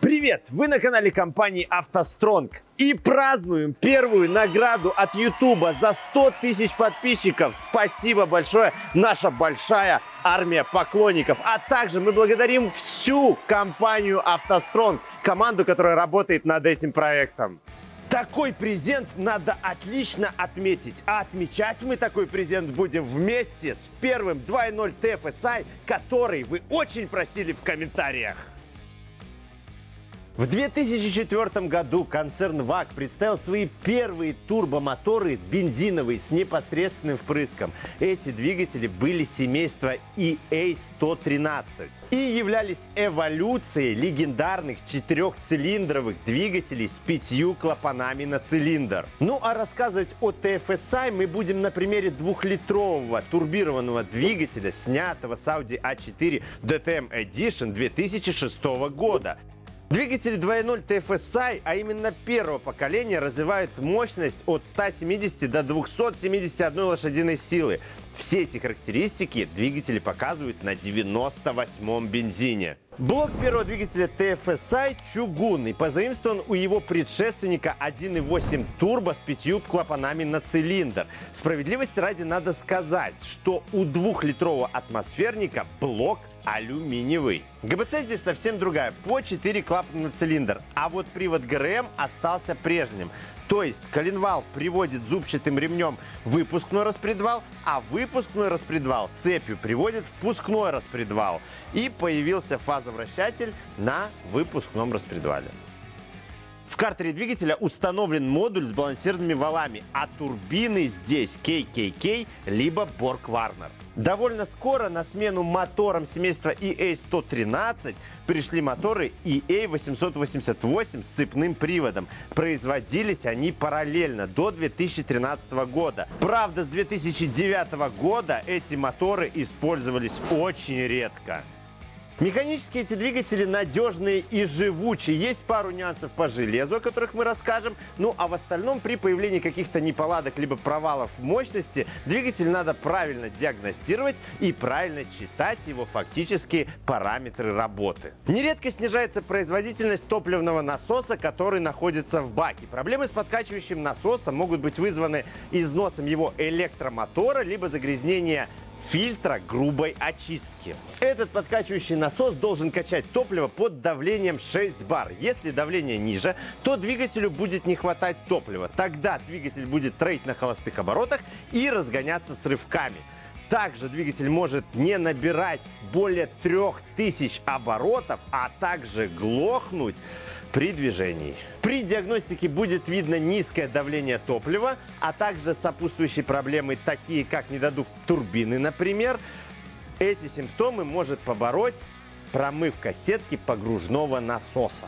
Привет! Вы на канале компании «АвтоСтронг» и празднуем первую награду от Ютуба за 100 тысяч подписчиков. Спасибо большое, наша большая армия поклонников. А также мы благодарим всю компанию «АвтоСтронг», команду, которая работает над этим проектом. Такой презент надо отлично отметить. А отмечать мы такой презент будем вместе с первым 2.0 TFSI, который вы очень просили в комментариях. В 2004 году концерн ВАГ представил свои первые турбомоторы бензиновые с непосредственным впрыском. Эти двигатели были семейства EA113 и являлись эволюцией легендарных четырехцилиндровых двигателей с пятью клапанами на цилиндр. Ну а рассказывать о TFSI мы будем на примере двухлитрового турбированного двигателя, снятого с Audi A4 DTM Edition 2006 года. Двигатели 2.0 TFSI, а именно первого поколения, развивают мощность от 170 до 271 лошадиной силы. Все эти характеристики двигатели показывают на 98-м бензине. Блок первого двигателя TFSI чугунный, позаимствован у его предшественника 1.8 турбо с пятью клапанами на цилиндр. Справедливости ради надо сказать, что у двухлитрового атмосферника блок алюминиевый. ГБЦ здесь совсем другая, по 4 клапана на цилиндр, а вот привод ГРМ остался прежним. То есть коленвал приводит зубчатым ремнем выпускной распредвал, а выпускной распредвал цепью приводит впускной распредвал. И появился фазовращатель на выпускном распредвале. В картере двигателя установлен модуль с балансированными валами, а турбины здесь KKK либо Borg Warner. Довольно скоро на смену моторам семейства EA113 пришли моторы EA888 с цепным приводом. Производились они параллельно до 2013 года. Правда, с 2009 года эти моторы использовались очень редко. Механически эти двигатели надежные и живучие. Есть пару нюансов по железу, о которых мы расскажем. Ну а в остальном при появлении каких-то неполадок либо провалов в мощности двигатель надо правильно диагностировать и правильно читать его фактические параметры работы. Нередко снижается производительность топливного насоса, который находится в баке. Проблемы с подкачивающим насосом могут быть вызваны износом его электромотора либо загрязнения фильтра грубой очистки. Этот подкачивающий насос должен качать топливо под давлением 6 бар. Если давление ниже, то двигателю будет не хватать топлива. Тогда двигатель будет троить на холостых оборотах и разгоняться с рывками. Также двигатель может не набирать более 3000 оборотов, а также глохнуть при движении. При диагностике будет видно низкое давление топлива, а также сопутствующие проблемы, такие как недодув турбины, например. Эти симптомы может побороть промывка сетки погружного насоса.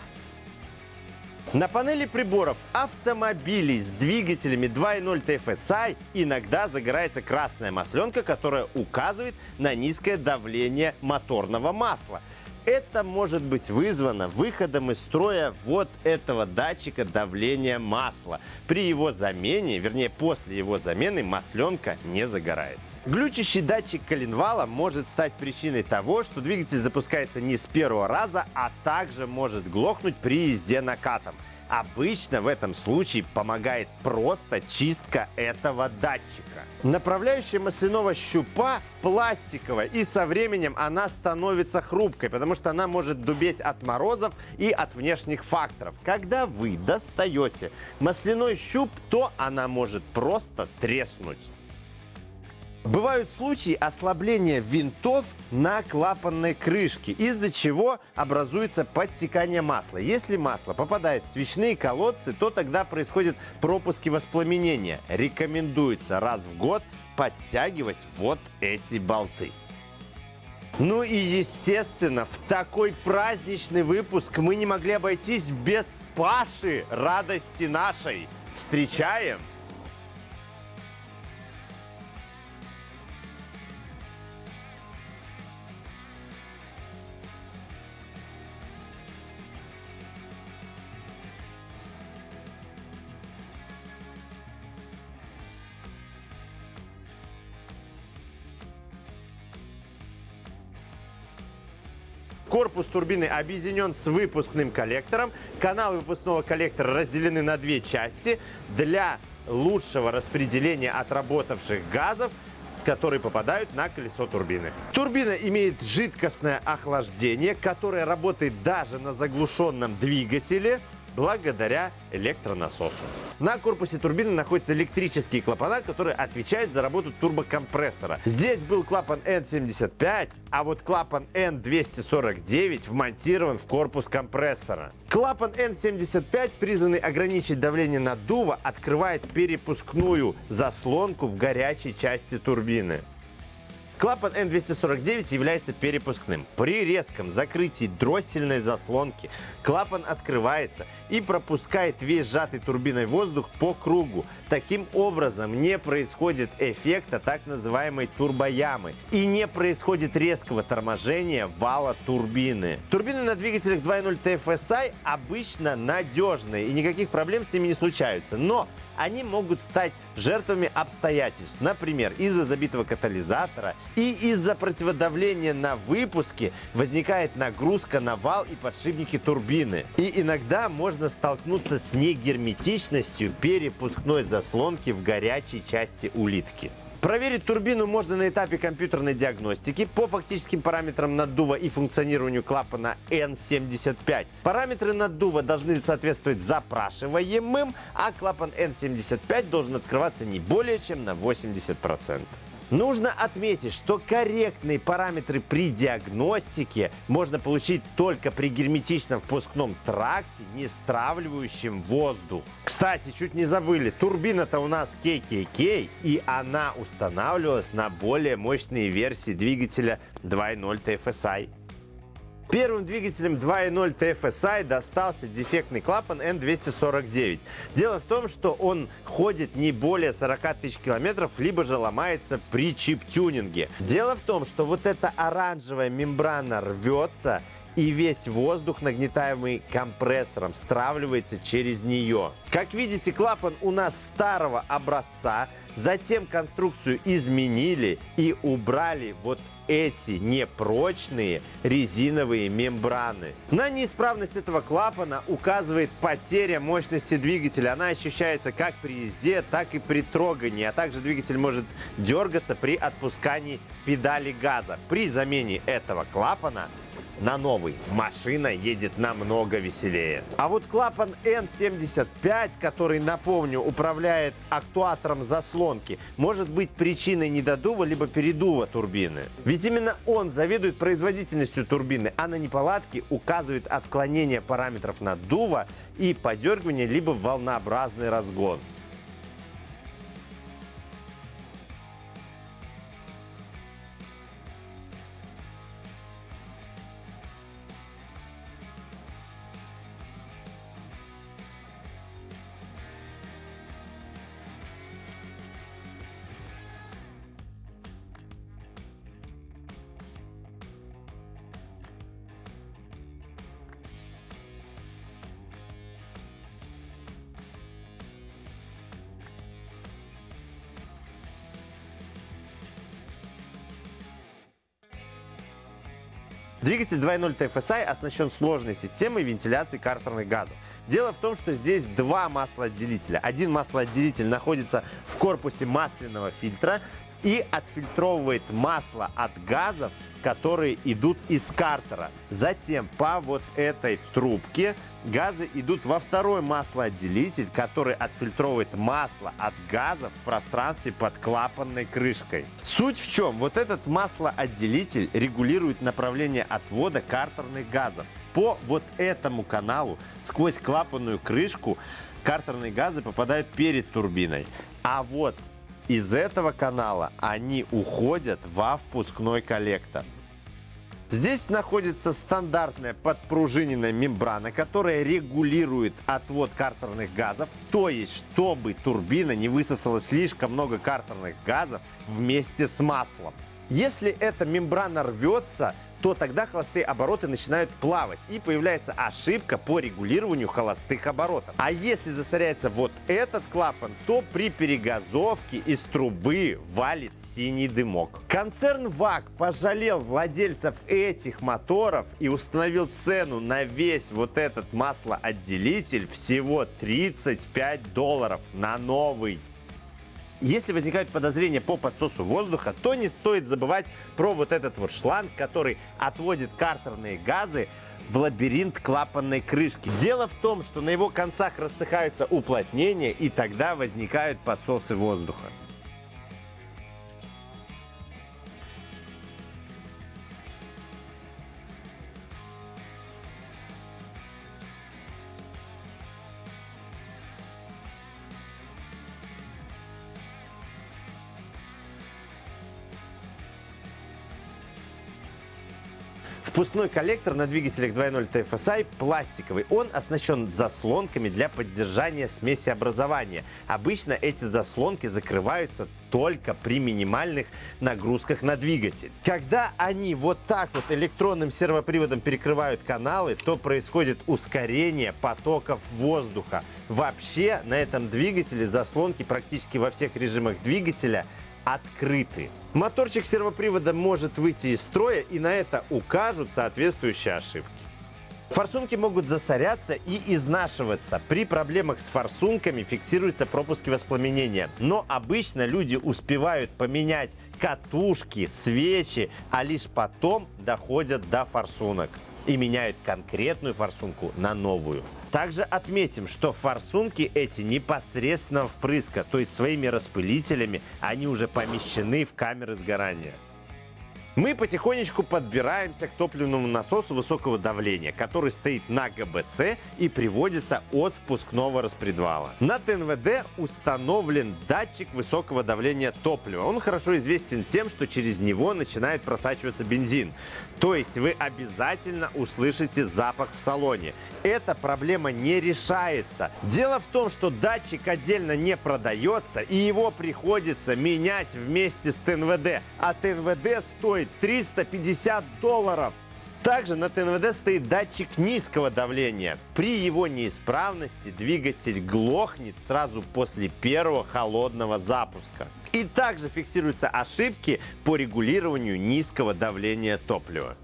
На панели приборов автомобилей с двигателями 2.0 TFSI иногда загорается красная масленка, которая указывает на низкое давление моторного масла. Это может быть вызвано выходом из строя вот этого датчика давления масла. При его замене, вернее после его замены, масленка не загорается. Глючащий датчик коленвала может стать причиной того, что двигатель запускается не с первого раза, а также может глохнуть при езде накатом. Обычно в этом случае помогает просто чистка этого датчика. Направляющая масляного щупа пластиковая и со временем она становится хрупкой, потому что она может дубеть от морозов и от внешних факторов. Когда вы достаете масляной щуп, то она может просто треснуть. Бывают случаи ослабления винтов на клапанной крышке, из-за чего образуется подтекание масла. Если масло попадает в свечные колодцы, то тогда происходят пропуски воспламенения. Рекомендуется раз в год подтягивать вот эти болты. Ну и естественно, в такой праздничный выпуск мы не могли обойтись без Паши радости нашей. Встречаем Корпус турбины объединен с выпускным коллектором. Каналы выпускного коллектора разделены на две части для лучшего распределения отработавших газов которые попадают на колесо турбины. Турбина имеет жидкостное охлаждение, которое работает даже на заглушенном двигателе благодаря электронасосу. На корпусе турбины находятся электрические клапана, которые отвечают за работу турбокомпрессора. Здесь был клапан N75, а вот клапан N249 вмонтирован в корпус компрессора. Клапан N75, призванный ограничить давление наддува, открывает перепускную заслонку в горячей части турбины. Клапан N249 является перепускным. При резком закрытии дроссельной заслонки клапан открывается и пропускает весь сжатый турбиной воздух по кругу. Таким образом не происходит эффекта так называемой турбоямы и не происходит резкого торможения вала турбины. Турбины на двигателях 2.0 TFSI обычно надежные и никаких проблем с ними не случаются. Но они могут стать жертвами обстоятельств. Например, из-за забитого катализатора и из-за противодавления на выпуске возникает нагрузка на вал и подшипники турбины. И иногда можно столкнуться с негерметичностью перепускной заслонки в горячей части улитки. Проверить турбину можно на этапе компьютерной диагностики по фактическим параметрам наддува и функционированию клапана N75. Параметры наддува должны соответствовать запрашиваемым, а клапан N75 должен открываться не более чем на 80%. Нужно отметить, что корректные параметры при диагностике можно получить только при герметичном впускном тракте, не стравливающем воздух. Кстати, чуть не забыли, турбина-то у нас KKK, и она устанавливалась на более мощные версии двигателя 2.0 TFSI. Первым двигателем 2.0 TFSI достался дефектный клапан N249. Дело в том, что он ходит не более 40 тысяч километров, либо же ломается при чип-тюнинге. Дело в том, что вот эта оранжевая мембрана рвется, и весь воздух, нагнетаемый компрессором, стравливается через нее. Как видите, клапан у нас старого образца, затем конструкцию изменили и убрали вот эти непрочные резиновые мембраны. На неисправность этого клапана указывает потеря мощности двигателя. Она ощущается как при езде, так и при трогании, а также двигатель может дергаться при отпускании педали газа. При замене этого клапана на новый. Машина едет намного веселее. А вот клапан N75, который, напомню, управляет актуатором заслонки, может быть причиной недодува либо передува турбины. Ведь именно он заведует производительностью турбины, а на неполадки указывает отклонение параметров наддува и подергивание либо волнообразный разгон. Двигатель 2.0 TFSI оснащен сложной системой вентиляции картерных газов. Дело в том, что здесь два маслоотделителя. Один маслоотделитель находится в корпусе масляного фильтра и отфильтровывает масло от газов которые идут из картера. Затем по вот этой трубке газы идут во второй маслоотделитель, который отфильтровывает масло от газов в пространстве под клапанной крышкой. Суть в чем? Вот этот маслоотделитель регулирует направление отвода картерных газов. По вот этому каналу сквозь клапанную крышку картерные газы попадают перед турбиной. А вот из этого канала они уходят во впускной коллектор. Здесь находится стандартная подпружиненная мембрана, которая регулирует отвод картерных газов, то есть чтобы турбина не высосала слишком много картерных газов вместе с маслом. Если эта мембрана рвется, то тогда холостые обороты начинают плавать и появляется ошибка по регулированию холостых оборотов. А если засоряется вот этот клапан, то при перегазовке из трубы валит синий дымок. Концерн ВАК пожалел владельцев этих моторов и установил цену на весь вот этот маслоотделитель всего 35 долларов на новый. Если возникают подозрения по подсосу воздуха, то не стоит забывать про вот этот вот шланг, который отводит картерные газы в лабиринт клапанной крышки. Дело в том, что на его концах рассыхаются уплотнения и тогда возникают подсосы воздуха. Впускной коллектор на двигателях 2.0 TFSI пластиковый. Он оснащен заслонками для поддержания смесеобразования. Обычно эти заслонки закрываются только при минимальных нагрузках на двигатель. Когда они вот так вот электронным сервоприводом перекрывают каналы, то происходит ускорение потоков воздуха. Вообще на этом двигателе заслонки практически во всех режимах двигателя открыты. Моторчик сервопривода может выйти из строя и на это укажут соответствующие ошибки. Форсунки могут засоряться и изнашиваться. При проблемах с форсунками фиксируются пропуски воспламенения. Но обычно люди успевают поменять катушки, свечи, а лишь потом доходят до форсунок и меняют конкретную форсунку на новую. Также отметим, что форсунки эти непосредственно впрыска, то есть своими распылителями они уже помещены в камеры сгорания. Мы потихонечку подбираемся к топливному насосу высокого давления, который стоит на ГБЦ и приводится от впускного распредвала. На ТНВД установлен датчик высокого давления топлива. Он хорошо известен тем, что через него начинает просачиваться бензин. То есть вы обязательно услышите запах в салоне. Эта проблема не решается. Дело в том, что датчик отдельно не продается и его приходится менять вместе с ТНВД. А ТНВД стоит 350 долларов. Также на ТНВД стоит датчик низкого давления. При его неисправности двигатель глохнет сразу после первого холодного запуска. И также фиксируются ошибки по регулированию низкого давления топлива.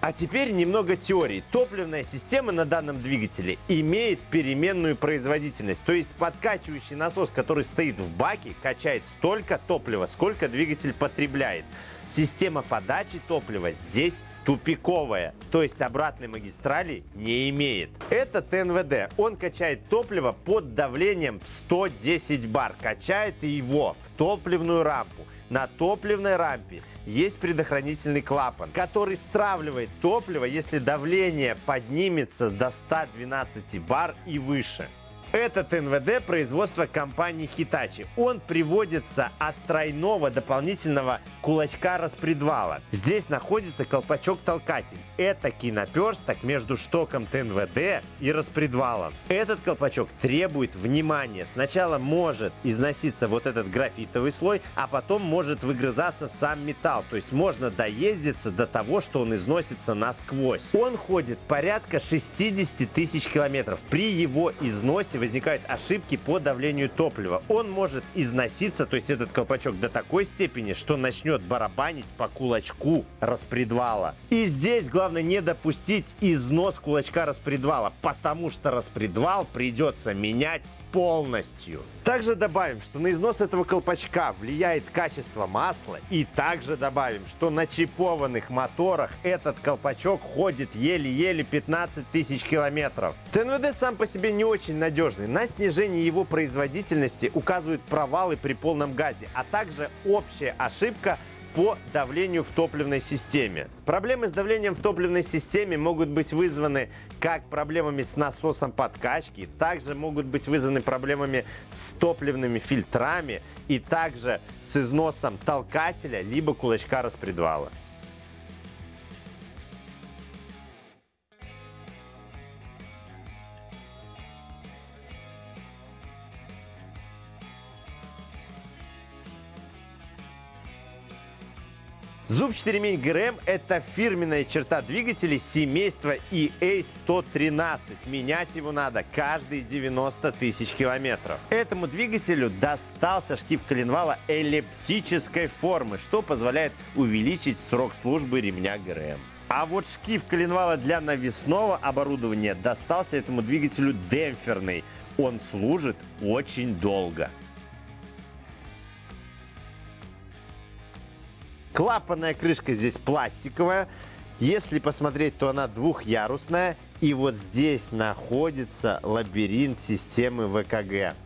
А теперь немного теории. Топливная система на данном двигателе имеет переменную производительность. То есть подкачивающий насос, который стоит в баке, качает столько топлива, сколько двигатель потребляет. Система подачи топлива здесь тупиковая, то есть обратной магистрали не имеет. Это ТНВД. Он качает топливо под давлением в 110 бар. Качает его в топливную рампу. На топливной рампе есть предохранительный клапан, который стравливает топливо, если давление поднимется до 112 бар и выше. Этот НВД производства компании Hitachi. Он приводится от тройного дополнительного кулачка распредвала. Здесь находится колпачок-толкатель. Это киноперсток между штоком ТНВД и распредвалом. Этот колпачок требует внимания. Сначала может износиться вот этот графитовый слой, а потом может выгрызаться сам металл. То есть можно доездиться до того, что он износится насквозь. Он ходит порядка 60 тысяч километров. При его износе возникают ошибки по давлению топлива. Он может износиться, то есть этот колпачок до такой степени, что начнет барабанить по кулачку распредвала. И здесь главное не допустить износ кулачка распредвала, потому что распредвал придется менять полностью. Также добавим, что на износ этого колпачка влияет качество масла. И также добавим, что на чипованных моторах этот колпачок ходит еле-еле 15 тысяч километров. ТНВД сам по себе не очень надежный. На снижение его производительности указывают провалы при полном газе, а также общая ошибка по давлению в топливной системе. Проблемы с давлением в топливной системе могут быть вызваны как проблемами с насосом подкачки, также могут быть вызваны проблемами с топливными фильтрами и также с износом толкателя либо кулачка распредвала. Зубчатый ремень ГРМ – это фирменная черта двигателей семейства EA113. Менять его надо каждые 90 тысяч километров. Этому двигателю достался шкив коленвала эллиптической формы, что позволяет увеличить срок службы ремня ГРМ. А вот шкив коленвала для навесного оборудования достался этому двигателю демпферный. Он служит очень долго. Клапанная крышка здесь пластиковая. Если посмотреть, то она двухъярусная. И вот здесь находится лабиринт системы ВКГ.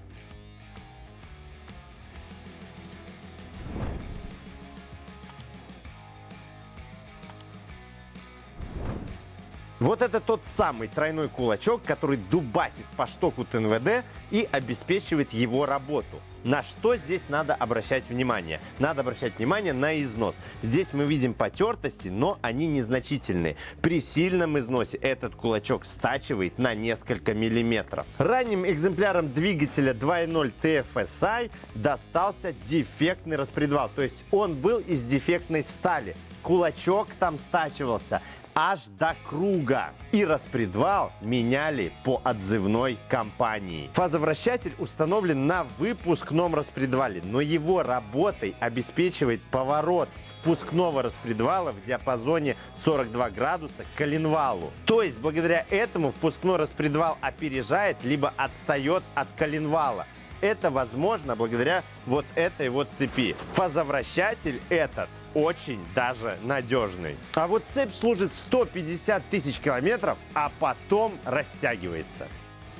Вот это тот самый тройной кулачок, который дубасит по штоку ТНВД и обеспечивает его работу. На что здесь надо обращать внимание? Надо обращать внимание на износ. Здесь мы видим потертости, но они незначительные. При сильном износе этот кулачок стачивает на несколько миллиметров. Ранним экземплярам двигателя 2.0 TFSI достался дефектный распредвал. То есть он был из дефектной стали. Кулачок там стачивался аж до круга. И распредвал меняли по отзывной компании. Фазовращатель установлен на выпускном распредвале, но его работой обеспечивает поворот впускного распредвала в диапазоне 42 градуса к коленвалу. То есть благодаря этому впускной распредвал опережает либо отстает от коленвала. Это возможно благодаря вот этой вот цепи. Фазовращатель этот очень даже надежный. А вот цепь служит 150 тысяч километров, а потом растягивается.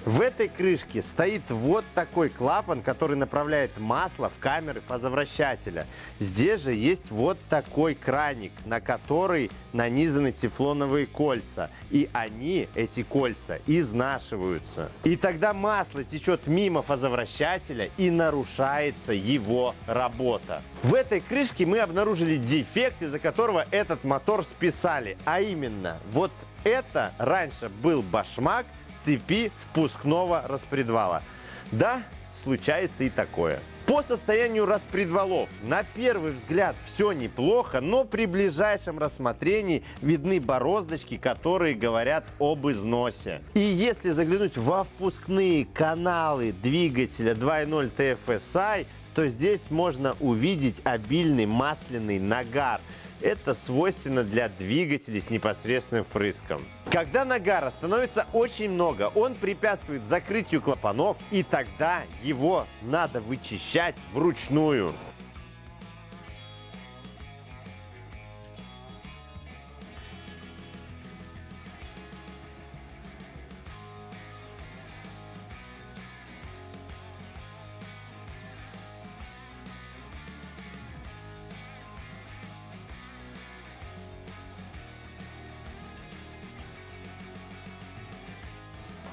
В этой крышке стоит вот такой клапан, который направляет масло в камеры фазовращателя. Здесь же есть вот такой краник, на который нанизаны тефлоновые кольца. И они, эти кольца, изнашиваются. И тогда масло течет мимо фазовращателя и нарушается его работа. В этой крышке мы обнаружили дефект, из-за которого этот мотор списали. А именно, вот это раньше был башмак, цепи впускного распредвала. Да, случается и такое. По состоянию распредвалов на первый взгляд все неплохо, но при ближайшем рассмотрении видны бороздочки, которые говорят об износе. И если заглянуть во впускные каналы двигателя 2.0 TFSI, то здесь можно увидеть обильный масляный нагар. Это свойственно для двигателей с непосредственным впрыском. Когда нагара становится очень много, он препятствует закрытию клапанов, и тогда его надо вычищать вручную.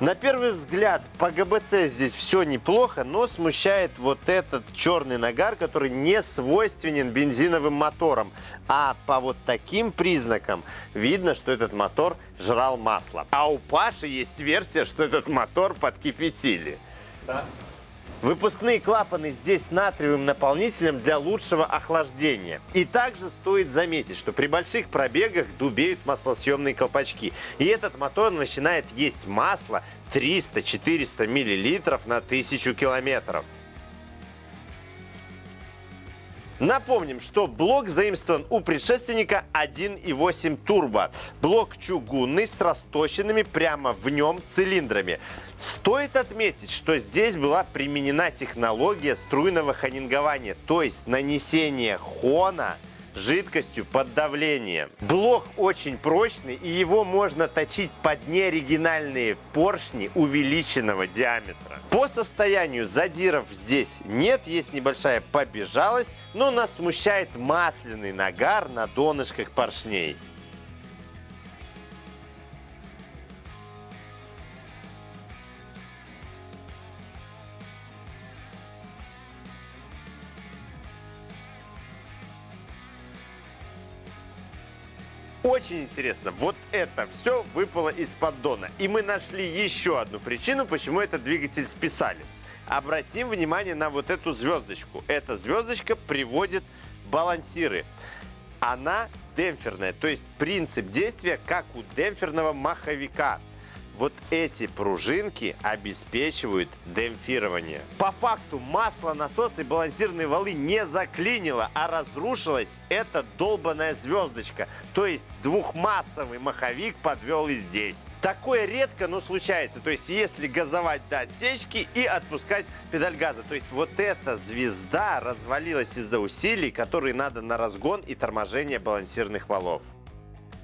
На первый взгляд по ГБЦ здесь все неплохо, но смущает вот этот черный нагар, который не свойственен бензиновым моторам. А по вот таким признакам видно, что этот мотор жрал масло. А у Паши есть версия, что этот мотор подкипятили. Да. Выпускные клапаны здесь натриевым наполнителем для лучшего охлаждения. И также стоит заметить, что при больших пробегах дубеют маслосъемные колпачки. И этот мотор начинает есть масло 300-400 мл на 1000 километров. Напомним, что блок заимствован у предшественника 1.8 турбо. Блок чугунный с расточенными прямо в нем цилиндрами. Стоит отметить, что здесь была применена технология струйного хонингования, то есть нанесение хона жидкостью под давлением. Блок очень прочный и его можно точить под неоригинальные поршни увеличенного диаметра. По состоянию задиров здесь нет, есть небольшая побежалость, но нас смущает масляный нагар на донышках поршней. Очень интересно, вот это все выпало из поддона. И мы нашли еще одну причину, почему этот двигатель списали. Обратим внимание на вот эту звездочку. Эта звездочка приводит балансиры. Она демпферная, то есть принцип действия как у демпферного маховика вот эти пружинки обеспечивают демпфирование. По факту масло, насос и балансирные валы не заклинило, а разрушилась эта долбанная звездочка. То есть двухмассовый маховик подвел и здесь. Такое редко, но случается. То есть если газовать до отсечки и отпускать педаль газа. То есть вот эта звезда развалилась из-за усилий, которые надо на разгон и торможение балансирных валов.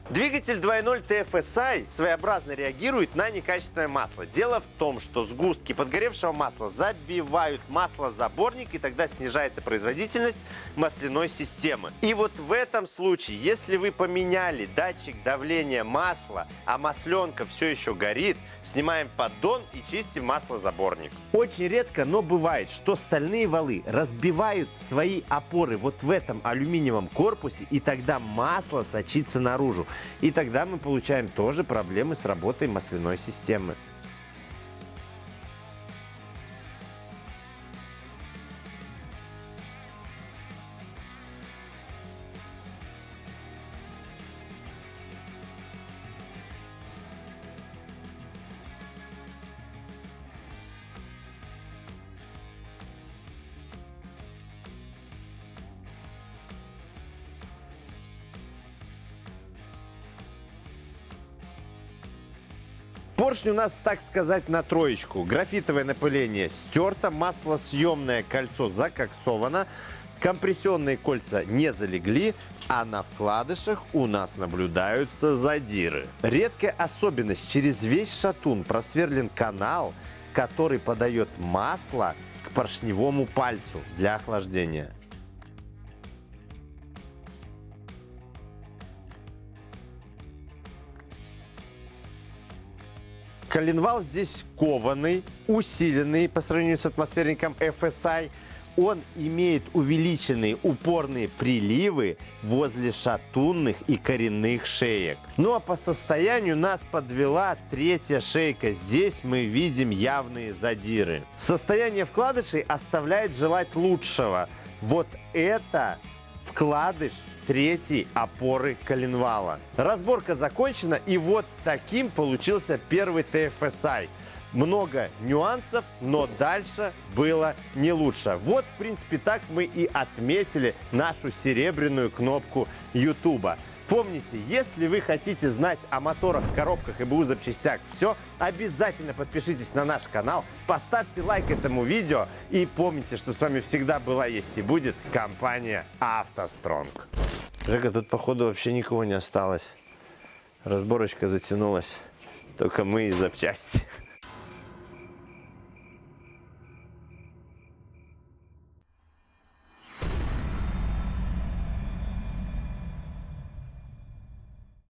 Двигатель 2.0 TFSI своеобразно реагирует на некачественное масло. Дело в том, что сгустки подгоревшего масла забивают маслозаборник, и тогда снижается производительность масляной системы. И вот в этом случае, если вы поменяли датчик давления масла, а масленка все еще горит, снимаем поддон и чистим маслозаборник. Очень редко, но бывает, что стальные валы разбивают свои опоры вот в этом алюминиевом корпусе, и тогда масло сочится наружу. И тогда мы получаем тоже проблемы с работой масляной системы. Поршень у нас, так сказать, на троечку. Графитовое напыление стерто, маслосъемное кольцо закоксовано, компрессионные кольца не залегли, а на вкладышах у нас наблюдаются задиры. Редкая особенность. Через весь шатун просверлен канал, который подает масло к поршневому пальцу для охлаждения. Коленвал здесь кованый, усиленный по сравнению с атмосферником FSI. Он имеет увеличенные упорные приливы возле шатунных и коренных шеек. Ну а по состоянию нас подвела третья шейка. Здесь мы видим явные задиры. Состояние вкладышей оставляет желать лучшего. Вот это вкладыш третьей опоры коленвала. Разборка закончена, и вот таким получился первый TFSI. Много нюансов, но дальше было не лучше. Вот, в принципе, так мы и отметили нашу серебряную кнопку YouTube. Помните, если вы хотите знать о моторах, коробках и БУ запчастях все, обязательно подпишитесь на наш канал, поставьте лайк этому видео и помните, что с вами всегда была, есть и будет компания «АвтоСтронг». Жека, тут походу вообще никого не осталось. Разборочка затянулась. Только мы и запчасти.